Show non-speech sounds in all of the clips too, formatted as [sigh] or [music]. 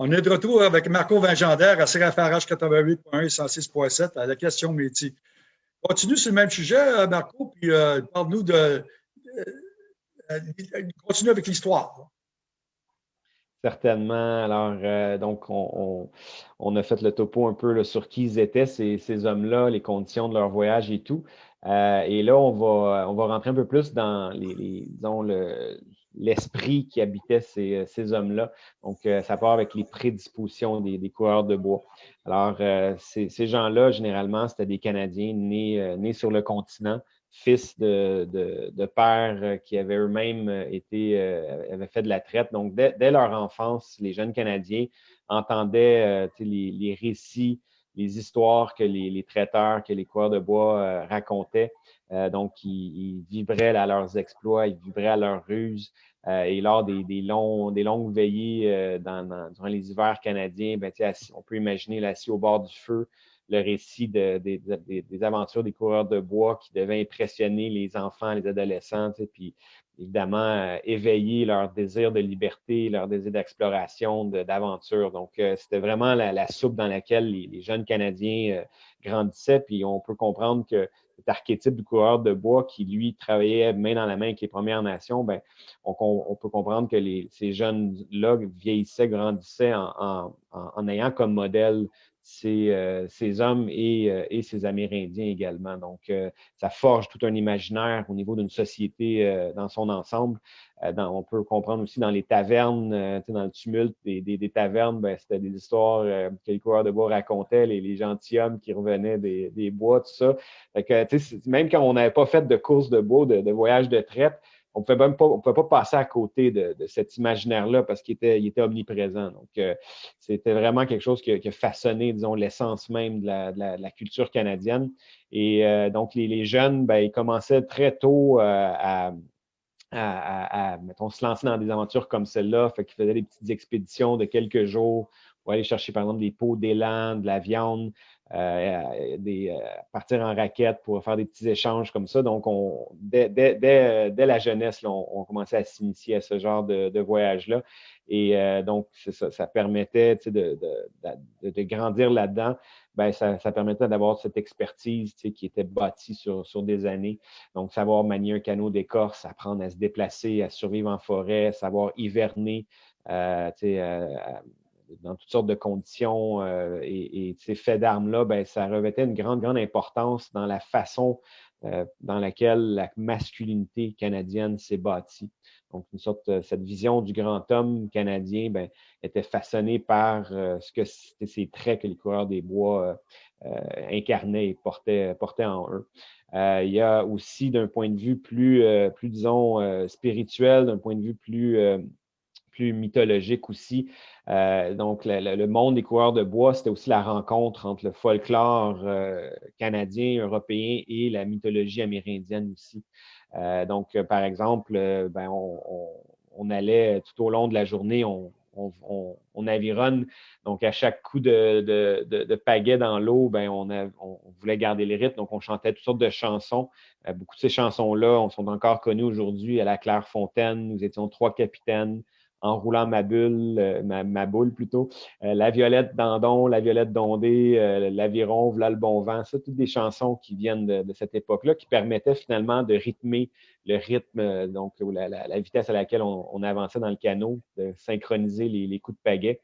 On est de retour avec Marco Vingendaire à CRFRH 88.1 et 106.7 à la question métier. Continue sur le même sujet, euh, Marco, puis euh, parle-nous de. Euh, continue avec l'histoire. Certainement. Alors, donc, on, a fait le topo un peu sur qui ils étaient, ces, hommes-là, les conditions de leur voyage et tout. et là, on va, rentrer un peu plus dans les, les disons, le, l'esprit qui habitait ces, euh, ces hommes-là. Donc, euh, ça part avec les prédispositions des, des coureurs de bois. Alors, euh, ces, ces gens-là, généralement, c'était des Canadiens nés, nés sur le continent, fils de, de, de pères qui avaient eux-mêmes été, avaient fait de la traite. Donc, dès, dès leur enfance, les jeunes Canadiens entendaient les, les, récits, les histoires que les, traiteurs, que les coureurs de bois racontaient. donc, ils, vibraient à leurs exploits, ils vibraient à leurs ruses. Euh, et lors des, longues veillées euh, dans, durant les hivers canadiens, ben, on peut imaginer l'assis au bord du feu, le récit des aventures des coureurs de bois qui devaient impressionner les enfants, les adolescents, puis évidemment euh, éveiller leur désir de liberté, leur désir d'exploration, d'aventure. Donc, c'était vraiment la, soupe dans laquelle les, jeunes Canadiens grandissaient. Puis on peut comprendre que cet archétype du coureur de bois qui, lui, travaillait main dans la main avec les Premières Nations, ben, on, peut comprendre que ces jeunes-là vieillissaient, grandissaient en, ayant comme modèle ces, euh, ces hommes et, euh, et, ces Amérindiens également. Donc, euh, ça forge tout un imaginaire au niveau d'une société dans son ensemble. on peut comprendre aussi dans les tavernes, dans le tumulte des, des, tavernes, ben, c'était des histoires que les coureurs de bois racontaient, les, les gentilshommes qui revenaient des, des, bois, tout ça. Fait que, même quand on n'avait pas fait de course de bois, de, de voyage de traite, on pouvait pas, pouvait pas passer à côté de, cet imaginaire-là parce qu'il était, omniprésent. Donc, euh, c'était vraiment quelque chose qui a, façonné, disons, l'essence même de la, culture canadienne. Et euh, donc, les, jeunes, ben, ils commençaient très tôt euh, à, mettons, se lancer dans des aventures comme celle-là. Fait qu'ils faisaient des petites expéditions de quelques jours pour aller chercher, par exemple, des pots d'élan, de la viande, euh, euh, partir en raquette pour faire des petits échanges comme ça. Donc, on, dès, dès, dès, dès la jeunesse, on, on, commençait à s'initier à ce genre de, de voyage-là. Et euh, donc, ça, ça, permettait de, de, de, de, grandir là-dedans. Ben, ça, ça permettait d'avoir cette expertise qui était bâtie sur, sur des années. Donc, savoir manier un canot d'écorce, apprendre à se déplacer, à survivre en forêt, savoir hiverner, euh, dans toutes sortes de conditions euh, et, ces faits d'armes-là, ben, ça revêtait une grande, grande importance dans la façon euh, dans laquelle la masculinité canadienne s'est bâtie. Donc, une sorte, euh, cette vision du grand homme canadien ben, était façonnée par ce que c'était ces traits que les coureurs des bois incarnaient et portaient, portaient en eux. il y a aussi, d'un point de vue plus, plus disons, spirituel, d'un point de vue plus plus mythologique aussi. Euh, donc, le, monde des coureurs de bois, c'était aussi la rencontre entre le folklore euh, canadien, européen et la mythologie amérindienne aussi. Euh, donc, par exemple, ben, on, allait tout au long de la journée, on, on, on, avironne. Donc, à chaque coup de, pagaie dans l'eau, ben, on, on, voulait garder les rythme. Donc, on chantait toutes sortes de chansons. beaucoup de ces chansons-là sont encore connues aujourd'hui à la Clairefontaine. Nous étions trois capitaines en roulant ma bulle, euh, ma, boule plutôt, euh, La Violette Dandon, La Violette Dondée, euh, L'Aviron, V'là le bon vent, ça, toutes des chansons qui viennent de, cette époque-là, qui permettaient finalement de rythmer le rythme, donc la, vitesse à laquelle on, avançait dans le canot, de synchroniser les, coups de pagaie.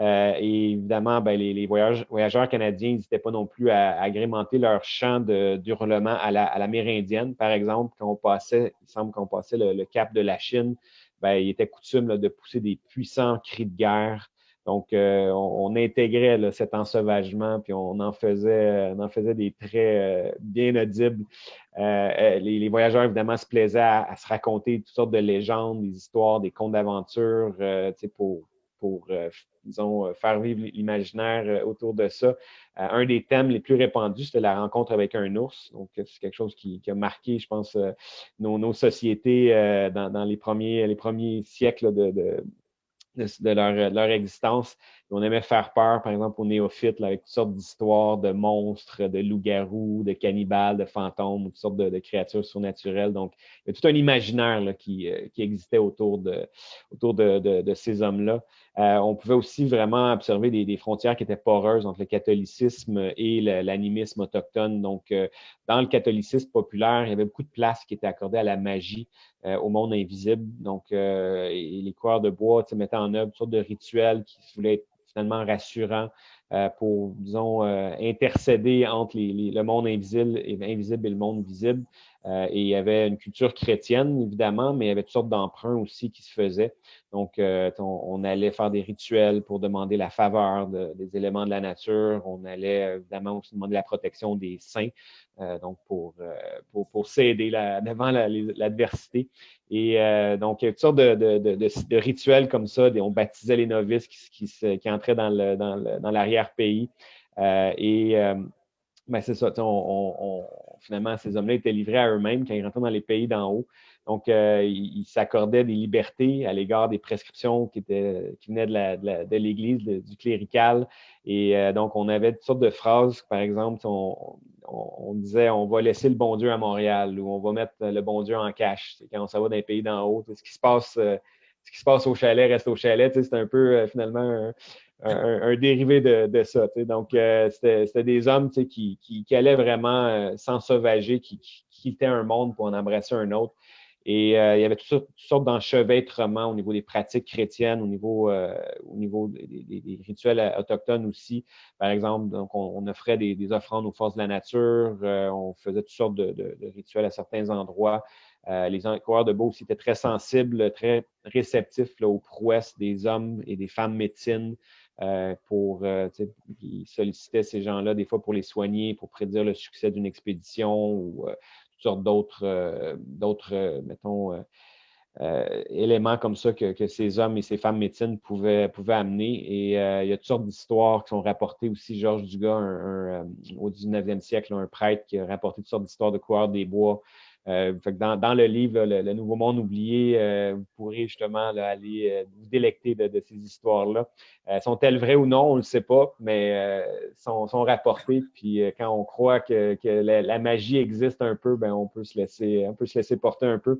et évidemment, ben, les, voyageurs canadiens n'hésitaient pas non plus à, agrémenter leur chant d'hurlement à la, à l'amérindienne. Par exemple, quand on passait, il semble qu'on passait le cap de la Chine, ben, il était coutume de pousser des puissants cris de guerre. Donc, euh, on, intégrait cet ensauvagement, puis on en faisait, on en faisait des traits euh, bien audibles. Euh, les, voyageurs, évidemment, se plaisaient à, se raconter toutes sortes de légendes, des histoires, des contes d'aventure, pour, pour disons, faire vivre l'imaginaire autour de ça. un des thèmes les plus répandus, c'était la rencontre avec un ours. Donc, c'est quelque chose qui, a marqué, je pense, nos, sociétés dans, les, premiers, les premiers siècles de, de, leur, existence. On aimait faire peur, par exemple, aux néophytes, avec toutes sortes d'histoires de monstres, de loups-garous, de cannibales, de fantômes, toutes sortes de, créatures surnaturelles. Donc, il y a tout un imaginaire qui, euh, qui, existait autour de, ces hommes-là. on pouvait aussi vraiment observer des, frontières qui étaient poreuses entre le catholicisme et l'animisme autochtone. Donc, dans le catholicisme populaire, il y avait beaucoup de place qui était accordée à la magie, au monde invisible. Donc, les coureurs de bois mettaient en œuvre toutes sortes de rituels qui voulaient être rassurants euh, pour, disons, euh, intercéder entre le monde invisible et, invisible et le monde visible. Euh, et il y avait une culture chrétienne, évidemment, mais il y avait toutes sortes d'emprunts aussi qui se faisaient. Donc, on, allait faire des rituels pour demander la faveur des éléments de la nature. On allait évidemment aussi demander la protection des saints, donc pour, pour, pour s'aider [laughs] devant l'adversité. Et euh, donc, il y a toutes sortes de, rituels comme ça. On baptisait les novices qui, qui, qui entraient dans l'arrière-pays. Dans euh, et euh, ben, c'est ça, on, on, finalement, ces hommes-là étaient livrés à eux-mêmes quand ils rentraient dans les pays d'en haut. Donc, euh, ils s'accordaient des libertés à l'égard des prescriptions qui, étaient, qui venaient de l'Église, du clérical. Et euh, donc, on avait toutes sortes de phrases. Par exemple, on, on, disait on va laisser le bon Dieu à Montréal ou on va mettre le bon Dieu en cache. Quand on s'en va dans les pays d'en haut, ce qui se passe, euh, ce qui se passe au chalet reste au chalet. C'est un peu finalement un, dérivé de, ça. Donc, c'était des hommes qui, qui, allaient vraiment s'ensauvager, qui, qui, quittaient un monde pour en embrasser un autre. Et euh, il y avait toutes sortes, d'enchevêtrements au niveau des pratiques chrétiennes, au niveau, euh, au niveau des, rituels autochtones aussi. Par exemple, donc on, offrait des, offrandes aux forces de la nature, euh, on faisait toutes sortes de, rituels à certains endroits. les coureurs de beau aussi étaient très sensibles, très réceptifs aux prouesses des hommes et des femmes médecines. Pour ils sollicitaient ces gens-là des fois pour les soigner, pour prédire le succès d'une expédition ou sortes d'autres, euh, d'autres euh, mettons, euh, éléments comme ça que, ces hommes et ces femmes médecines pouvaient, pouvaient amener. Et il y a toutes sortes d'histoires qui sont rapportées aussi. Georges Dugas, au 19e siècle, un prêtre qui a rapporté toutes sortes d'histoires de coureurs des bois euh, dans, le livre, le, Nouveau Monde oublié, euh, vous pourrez justement aller euh, vous délecter de, ces histoires-là. Sont-elles vraies ou non? On ne le sait pas, mais sont, sont rapportées. Puis quand on croit que, la, magie existe un peu, ben, on, peut se laisser, on peut se laisser porter un peu.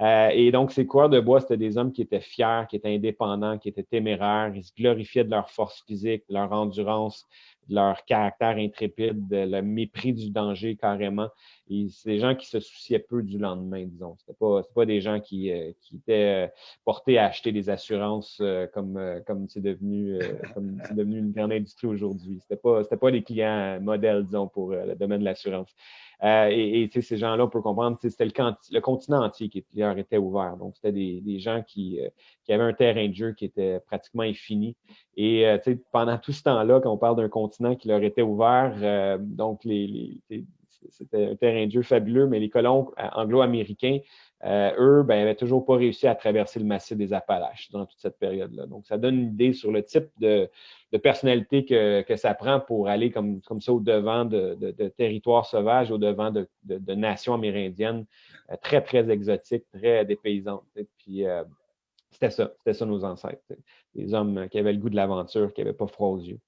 et donc, ces coureurs de bois, c'était des hommes qui étaient fiers, qui étaient indépendants, qui étaient téméraires. Ils se glorifiaient de leur force physique, de leur endurance, de leur caractère intrépide, de le mépris du danger carrément. Et c'est des gens qui se souciaient peu du lendemain, disons. C'était pas, pas des gens qui, euh, qui étaient euh, portés à acheter des assurances euh, comme comme c'est devenu c'est devenu une grande industrie aujourd'hui. C'était pas pas des clients modèles, disons, pour le domaine de l'assurance. et, et ces gens-là, on peut comprendre, c'était le, le, continent entier qui leur était ouvert. Donc, c'était des, des, gens qui, qui avaient un terrain de jeu qui était pratiquement infini. Et pendant tout ce temps-là, quand on parle d'un continent qui leur était ouvert, donc les, les c'était un terrain de fabuleux, mais les colons euh, anglo-américains, euh, eux, ben, n'avaient toujours pas réussi à traverser le massif des Appalaches dans toute cette période-là. Donc, ça donne une idée sur le type de, personnalité que, ça prend pour aller comme, comme ça au-devant de, territoires sauvages, au-devant de, nations amérindiennes euh, très, très exotiques, très dépaysantes. puis, c'était ça, c'était ça nos ancêtres. Des hommes qui avaient le goût de l'aventure, qui n'avaient pas froid aux yeux.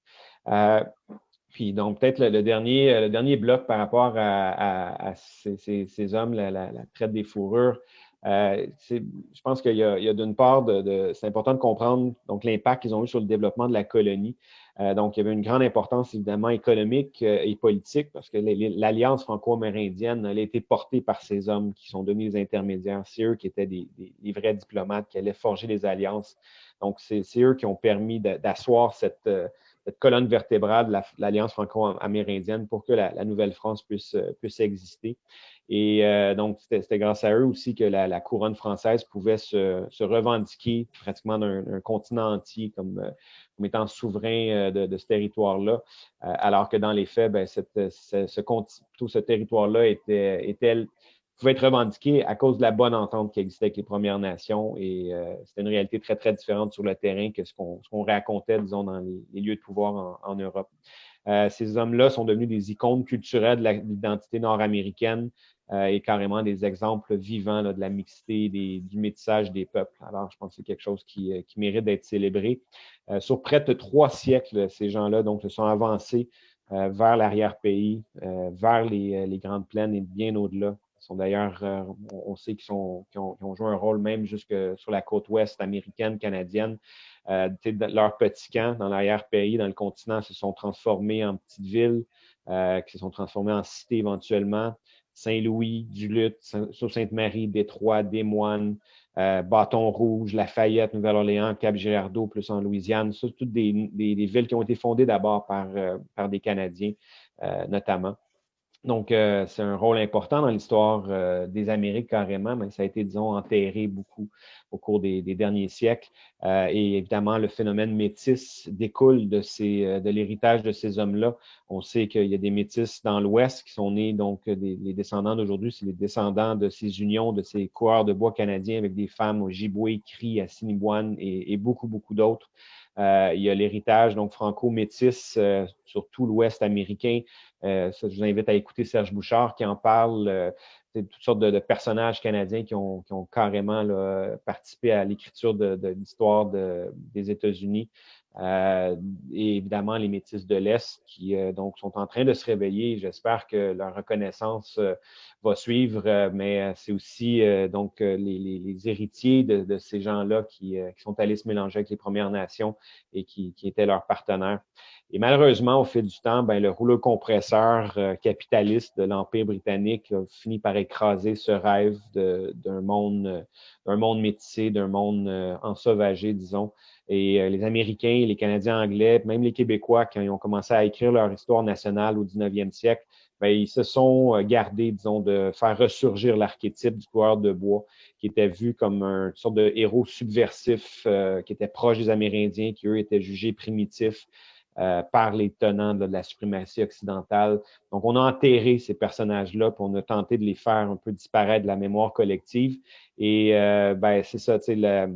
Puis donc, peut-être le, dernier, euh, le dernier bloc par rapport à, ces, hommes, la, traite des fourrures, euh, je pense qu'il y a, d'une part, de, c'est important de comprendre l'impact qu'ils ont eu sur le développement de la colonie. Euh, donc, il y avait une grande importance évidemment économique et politique parce que l'alliance franco-amérindienne a été portée par ces hommes qui sont devenus les intermédiaires. C'est eux qui étaient des, vrais diplomates qui allaient forger les alliances. Donc, c'est eux qui ont permis d'asseoir cette cette colonne vertébrale de l'Alliance franco-amérindienne pour que la, Nouvelle-France puisse, euh, puisse exister. Et euh, donc, c'était grâce à eux aussi que la, couronne française pouvait se, revendiquer pratiquement d'un continent entier comme, euh, comme étant souverain de, ce territoire-là, alors que dans les faits, ben, ce, tout ce territoire-là était, était pouvait être revendiqué à cause de la bonne entente qui existait avec les Premières Nations. Et euh, c'était une réalité très, très différente sur le terrain que ce qu'on racontait, disons, dans les, lieux de pouvoir en, Europe. Euh, ces hommes-là sont devenus des icônes culturelles de l'identité nord-américaine euh, et carrément des exemples vivants de la mixité, du métissage des peuples. Alors, je pense que c'est quelque chose qui, qui mérite d'être célébré. sur près de trois siècles, ces gens-là donc se sont avancés vers l'arrière-pays, vers les, les, grandes plaines et bien au-delà sont d'ailleurs, on, sait qu'ils ont, joué un rôle même jusque sur la côte ouest américaine, canadienne. leurs petits camps dans l'arrière-pays, dans le continent, se sont transformés en petites villes, qui se sont transformés en cités éventuellement. Saint-Louis, Duluth, Sainte-Marie, Détroit, Des Moines, euh, Bâton Rouge, Lafayette, Nouvelle-Orléans, Cap-Girardeau, plus en Louisiane. Ce toutes des, villes qui ont été fondées d'abord par, euh, des Canadiens, euh, notamment. Donc, euh, c'est un rôle important dans l'histoire euh, des Amériques carrément, mais ça a été, disons, enterré beaucoup au cours des, derniers siècles. Euh, et évidemment, le phénomène métis découle de, ces, de l'héritage de ces hommes-là. On sait qu'il y a des métis dans l'Ouest qui sont nés, donc des, les descendants d'aujourd'hui, c'est les descendants de ces unions, de ces coureurs de bois canadiens avec des femmes au Giboué, Cri, Assiniboine et, et beaucoup, beaucoup d'autres. Euh, il y a l'héritage donc franco-métis euh, sur tout l'Ouest américain. Euh, je vous invite à écouter Serge Bouchard qui en parle. Toutes sortes de, personnages canadiens qui ont, carrément participé à l'écriture de, l'histoire des États-Unis. Euh, et évidemment, les métis de l'Est qui euh, donc sont en train de se réveiller. J'espère que leur reconnaissance euh, va suivre, mais c'est aussi donc les, héritiers de, ces gens-là qui, sont allés se mélanger avec les Premières Nations et qui, étaient leurs partenaires. Et malheureusement, au fil du temps, ben, le rouleau compresseur capitaliste de l'Empire britannique a fini par écraser ce rêve d'un monde, d'un monde métissé, d'un monde ensauvagé, disons. Et euh, les Américains, les Canadiens anglais, même les Québécois, quand ils ont commencé à écrire leur histoire nationale au 19e siècle, ben, ils se sont euh, gardés, disons, de faire ressurgir l'archétype du coureur de bois, qui était vu comme une sorte de héros subversif, euh, qui était proche des Amérindiens, qui, eux, étaient jugés primitifs par les tenants de la suprématie occidentale. Donc, on a enterré ces personnages-là, puis on a tenté de les faire un peu disparaître de la mémoire collective. Et ben, c'est ça, tu sais,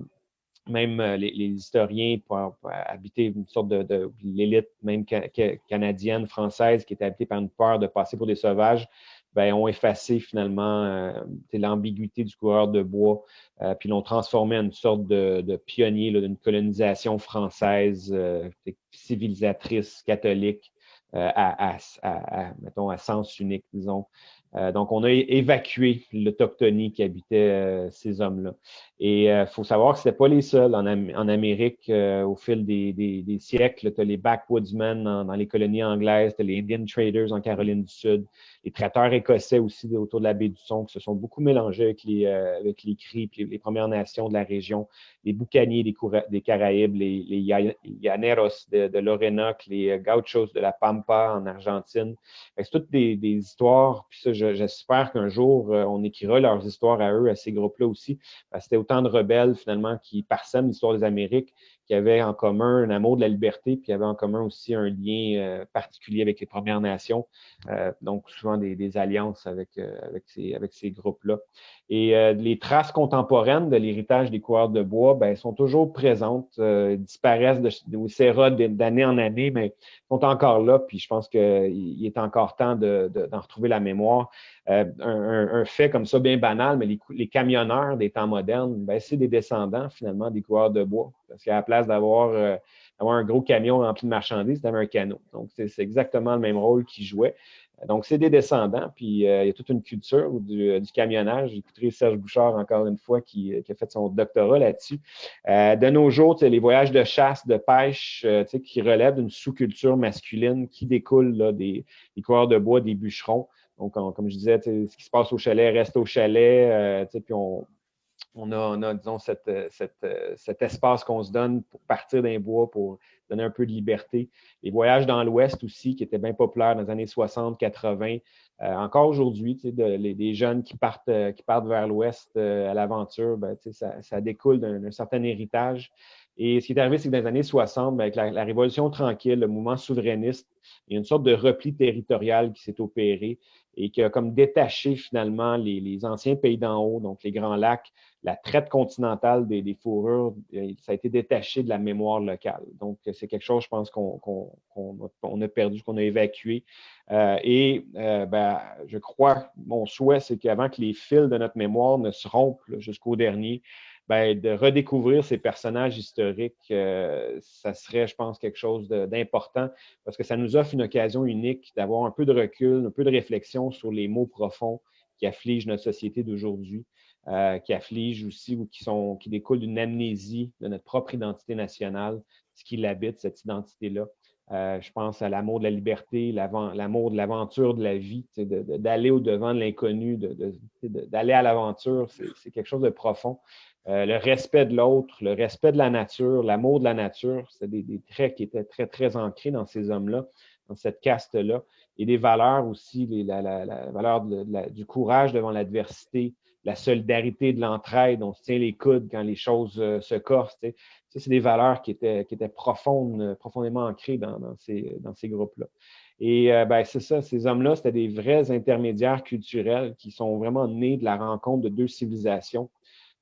même euh, les, historiens pour, habiter une sorte de, l'élite même canadienne, française, qui était habitée par une peur de passer pour des sauvages, ben, ont effacé finalement euh, l'ambiguïté du coureur de bois, euh, puis l'ont transformé en une sorte de, pionnier d'une colonisation française civilisatrice, catholique, à, mettons, à sens unique, disons. Euh, donc, on a évacué l'autochtonie qui habitait euh, ces hommes-là. Et il euh, faut savoir que ce pas les seuls en, Amérique au fil des, siècles. Tu as les backwoodsmen dans, les colonies anglaises, tu les Indian Traders en Caroline du Sud, les traiteurs écossais aussi autour de la baie du Son qui se sont beaucoup mélangés avec les, avec les Cris, les, Premières Nations de la région, les Boucaniers des, des Caraïbes, les, les Llaneros de, de l'Orénoque, les Gauchos de la Pampa en Argentine. C'est toutes des, des histoires, puis ça, j'espère qu'un jour, euh, on écrira leurs histoires à eux, à ces groupes-là aussi. C'était autant de rebelles, finalement, qui parsèment l'histoire des Amériques, qui avaient en commun un amour de la liberté, puis qui avaient en commun aussi un lien euh, particulier avec les Premières Nations. Euh, donc, souvent des, alliances avec, avec ces, groupes-là. Et les traces contemporaines de l'héritage des coureurs de bois ben, sont toujours présentes, disparaissent de, de d'année en année, mais sont encore là. Puis je pense qu'il est encore temps d'en de, retrouver la mémoire. Euh, un, fait comme ça, bien banal, mais les, camionneurs des temps modernes, ben, c'est des descendants finalement des coureurs de bois. Parce qu'à la place d'avoir euh, un gros camion rempli de marchandises, c'était un canot. Donc, c'est exactement le même rôle qu'ils jouaient. Donc, c'est des descendants, puis euh, il y a toute une culture du, du camionnage. J'écouterai Serge Bouchard, encore une fois, qui, a fait son doctorat là-dessus. de nos jours, les voyages de chasse, de pêche, qui relèvent d'une sous-culture masculine qui découle des, des coureurs de bois, des bûcherons. Donc, comme je disais, ce qui se passe au chalet reste au chalet, euh, puis on, on, a, disons, euh, cet espace qu'on se donne pour partir d'un bois, pour donner un peu de liberté. Les voyages dans l'Ouest aussi, qui étaient bien populaires dans les années 60, 80. Euh, encore aujourd'hui, des jeunes qui partent, vers l'Ouest à l'aventure, ben, ça, découle d'un certain héritage. Et ce qui est arrivé, c'est que dans les années 60, ben, avec la, Révolution tranquille, le mouvement souverainiste, il y a une sorte de repli territorial qui s'est opéré et qui a comme détaché finalement les, anciens pays d'en haut, donc les Grands Lacs, la traite continentale des, fourrures, euh, ça a été détaché de la mémoire locale. Donc, c'est quelque chose, je pense, qu'on a perdu, qu'on a évacué. Euh, et euh, ben, je crois, mon souhait, c'est qu'avant que les fils de notre mémoire ne se rompent jusqu'au dernier, ben, de redécouvrir ces personnages historiques, euh, ça serait, je pense, quelque chose d'important parce que ça nous offre une occasion unique d'avoir un peu de recul, un peu de réflexion sur les mots profonds qui affligent notre société d'aujourd'hui, qui affligent aussi ou qui, sont, qui découlent d'une amnésie de notre propre identité nationale, ce qui l'habite, cette identité-là. Euh, je pense à l'amour de la liberté, l'amour de l'aventure de la vie, d'aller au-devant de l'inconnu, d'aller à l'aventure, c'est quelque chose de profond. Euh, le respect de l'autre, le respect de la nature, l'amour de la nature, c'est des, traits qui étaient très, très ancrés dans ces hommes-là, dans cette caste-là. Et des valeurs aussi, la, valeur du courage devant l'adversité, la solidarité de l'entraide, on se tient les coudes quand les choses euh, se corsent. Ça, c'est des valeurs qui étaient, profondes, euh, profondément ancrées dans, ces, groupes-là. Et ben, c'est ça, ces hommes-là, c'était des vrais intermédiaires culturels qui sont vraiment nés de la rencontre de deux civilisations.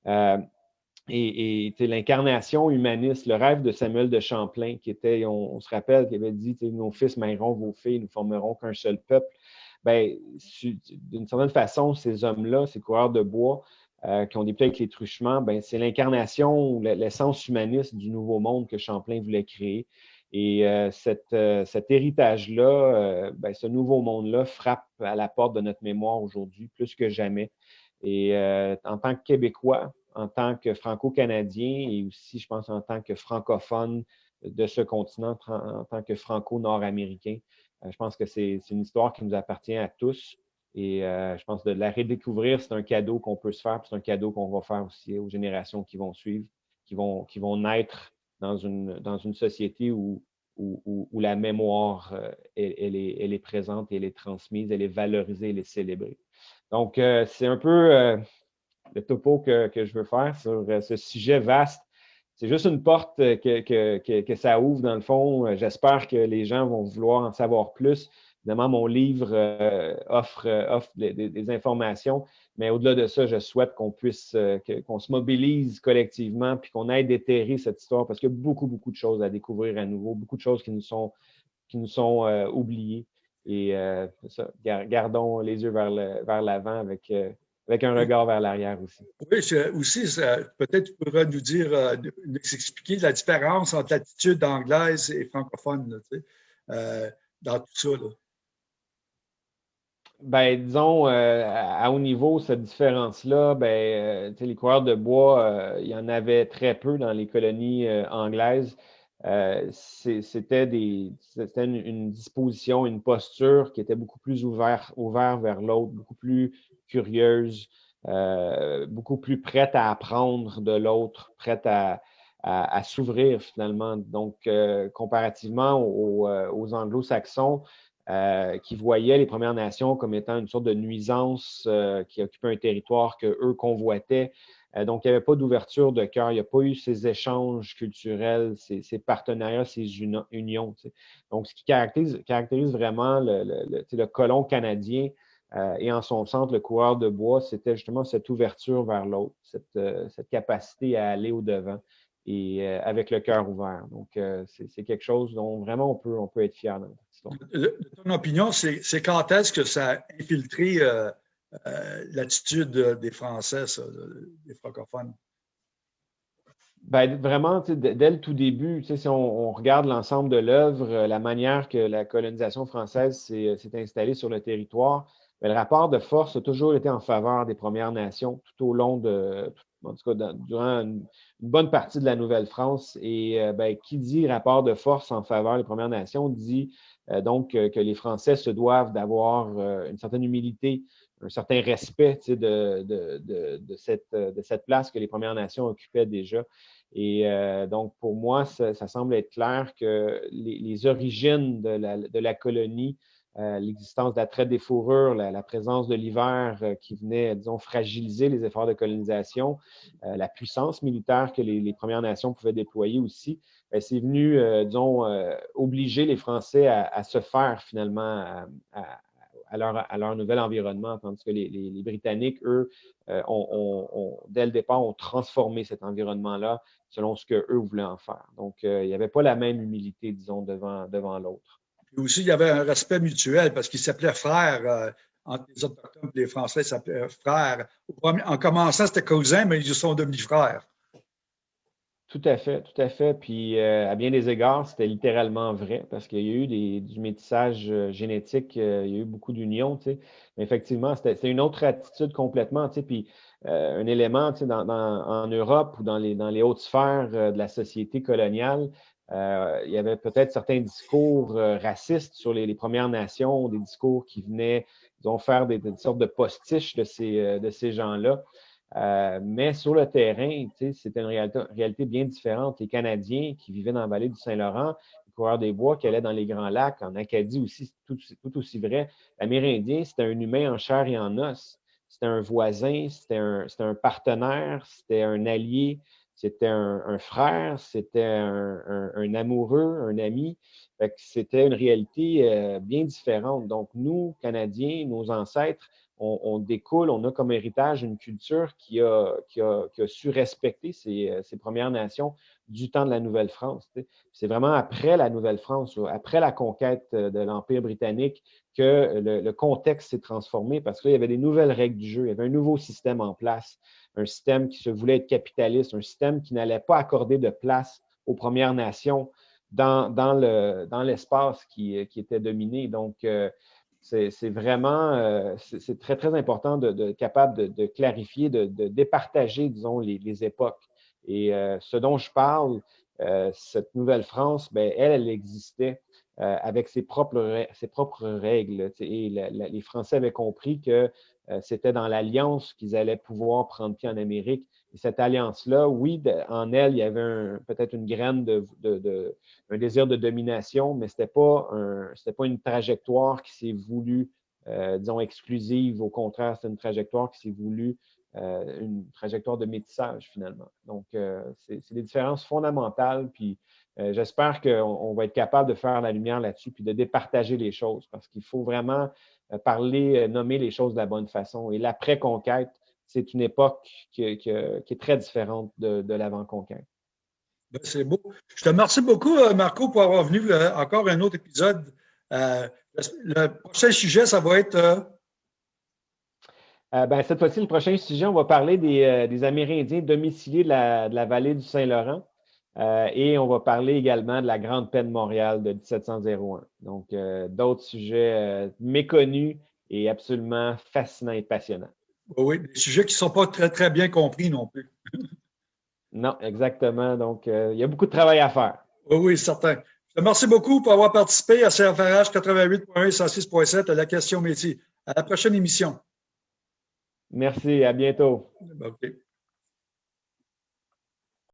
Et, l'incarnation humaniste, le rêve de Samuel de Champlain, qui était, on, se rappelle, qui avait dit Nos fils mailleront vos filles, nous formerons qu'un seul peuple ben, d'une certaine façon, ces hommes-là, ces coureurs de bois euh, qui ont débuté avec les truchements, ben, c'est l'incarnation, l'essence humaniste du nouveau monde que Champlain voulait créer. Et euh, euh, cet héritage-là, ben, ce nouveau monde-là frappe à la porte de notre mémoire aujourd'hui plus que jamais. Et en tant que Québécois, en tant que Franco-Canadien et aussi, je pense, en tant que francophone de ce continent, en tant que Franco-Nord-Américain, euh, je pense que c'est une histoire qui nous appartient à tous. Et euh, je pense de la redécouvrir, c'est un cadeau qu'on peut se faire, c'est un cadeau qu'on va faire aussi aux générations qui vont suivre, qui vont, naître dans une, société où, la mémoire, euh, elle, est, elle, est, présente, elle est transmise, elle est valorisée, elle est célébrée. Donc, c'est un peu le topo que, que, je veux faire sur ce sujet vaste c'est juste une porte que, ça ouvre dans le fond. J'espère que les gens vont vouloir en savoir plus. Évidemment, mon livre euh, offre, euh, offre des, informations, mais au-delà de ça, je souhaite qu'on puisse, euh, qu'on se mobilise collectivement puis qu'on aide déterrer cette histoire parce qu'il y a beaucoup, beaucoup de choses à découvrir à nouveau, beaucoup de choses qui nous sont, qui nous sont oubliées. Et ça, gardons les yeux vers l'avant avec avec un regard vers l'arrière aussi. Oui, aussi, peut-être tu pourras nous dire, euh, nous expliquer la différence entre l'attitude anglaise et francophone euh, dans tout ça. Ben, disons, euh, à haut niveau, cette différence-là, ben, les coureurs de bois, il y en avait très peu dans les colonies anglaises. C'était une, disposition, une posture qui était beaucoup plus ouverte ouvert vers l'autre, beaucoup plus curieuse, euh, beaucoup plus prête à apprendre de l'autre, prête à, s'ouvrir finalement. Donc, euh, comparativement aux, euh, anglo-saxons, qui voyaient les Premières Nations comme étant une sorte de nuisance qui occupait un territoire que eux convoitaient. Donc, il n'y avait pas d'ouverture de cœur, il n'y a pas eu ces échanges culturels, ces, partenariats, ces unions. Donc, ce qui caractérise, vraiment le, colon canadien, euh, et en son centre, le coureur de bois, c'était justement cette ouverture vers l'autre, cette, euh, capacité à aller au-devant et euh, avec le cœur ouvert. Donc, c'est quelque chose dont vraiment on peut, être fier dans ton opinion, c'est quand est-ce que ça a infiltré l'attitude des Français, des francophones? Ben, vraiment, dès le tout début, si on, regarde l'ensemble de l'œuvre, la manière que la colonisation française s'est installée sur le territoire, le rapport de force a toujours été en faveur des Premières Nations tout au long de, en tout cas, durant une, bonne partie de la Nouvelle-France. Et euh, ben, qui dit rapport de force en faveur des Premières Nations dit euh, donc que les Français se doivent d'avoir euh, une certaine humilité, un certain respect de, de, cette, de cette place que les Premières Nations occupaient déjà. Et donc, pour moi, ça, semble être clair que les, origines de la, de la colonie euh, l'existence de la traite des fourrures, la, présence de l'hiver euh, qui venait, disons, fragiliser les efforts de colonisation, euh, la puissance militaire que les, Premières Nations pouvaient déployer aussi, ben, c'est venu, disons, obliger les Français à, se faire finalement à, leur, nouvel environnement, tandis que les, Britanniques, eux, ont, dès le départ, ont transformé cet environnement-là selon ce qu'eux voulaient en faire. Donc, il n'y avait pas la même humilité, disons, devant, devant l'autre. Et aussi, il y avait un respect mutuel parce qu'ils s'appelaient frères. Euh, entre les Autochtones et les Français, s'appelaient frères. En commençant, c'était cousins, mais ils sont devenus frères. Tout à fait, tout à fait. Puis euh, à bien des égards, c'était littéralement vrai parce qu'il y a eu du métissage euh, génétique, euh, il y a eu beaucoup d'unions, tu sais. Mais effectivement, c'était une autre attitude complètement, tu sais. Puis un élément, tu sais, en Europe ou dans les, dans les hautes sphères de la société coloniale, il y avait peut-être certains discours racistes sur les, Premières Nations, des discours qui venaient, disons, faire des, des sortes de postiches de ces, de ces gens-là. Euh, mais sur le terrain, c'était une réalité, bien différente. Les Canadiens qui vivaient dans la vallée du Saint-Laurent, les coureurs des bois qui allaient dans les Grands Lacs, en Acadie aussi, tout, tout aussi vrai. L'Amérindien, c'était un humain en chair et en os. C'était un voisin, c'était un, un, partenaire, c'était un allié, c'était un, frère, c'était un, amoureux, un ami. C'était une réalité euh, bien différente. Donc, nous, Canadiens, nos ancêtres, on, découle, on a comme héritage une culture qui a, su respecter ces, Premières Nations du temps de la Nouvelle-France. C'est vraiment après la Nouvelle-France, après la conquête de l'Empire britannique, que le, contexte s'est transformé parce qu'il y avait des nouvelles règles du jeu, il y avait un nouveau système en place, un système qui se voulait être capitaliste, un système qui n'allait pas accorder de place aux Premières Nations dans, l'espace qui, était dominé. Donc, euh, c'est vraiment, euh, c'est très, très important de, de capable de, clarifier, de, départager, disons, les, époques. Et euh, ce dont je parle, euh, cette Nouvelle-France, ben, elle, elle existait avec ses propres, règles. Et les Français avaient compris que c'était dans l'alliance qu'ils allaient pouvoir prendre pied en Amérique et cette alliance-là, oui, en elle, il y avait peut-être une graine de, un désir de domination, mais ce n'était pas, une trajectoire qui s'est voulue, euh, disons, exclusive. Au contraire, c'est une trajectoire qui s'est voulue, euh, une trajectoire de métissage, finalement. Donc, euh, c'est des différences fondamentales. Puis, j'espère qu'on va être capable de faire la lumière là-dessus, puis de départager les choses, parce qu'il faut vraiment parler, nommer les choses de la bonne façon. Et l'après-conquête, c'est une époque qui, est très différente de, l'avant-conquête. Ben, c'est beau. Je te remercie beaucoup, euh, Marco, pour avoir venu euh, encore un autre épisode. Euh, le prochain sujet, ça va être. Ben, cette fois-ci, le prochain sujet, on va parler des, Amérindiens domiciliés de la, vallée du Saint-Laurent. Et on va parler également de la Grande Paix de Montréal de 1701. Donc, d'autres sujets méconnus et absolument fascinants et passionnants. Oui, des sujets qui ne sont pas très, très bien compris non plus. non, exactement. Donc, euh, il y a beaucoup de travail à faire. Oui, oui, certain. Merci beaucoup pour avoir participé à CFRH 88.1 et 106.7 à la question métier. À la prochaine émission. Merci, à bientôt.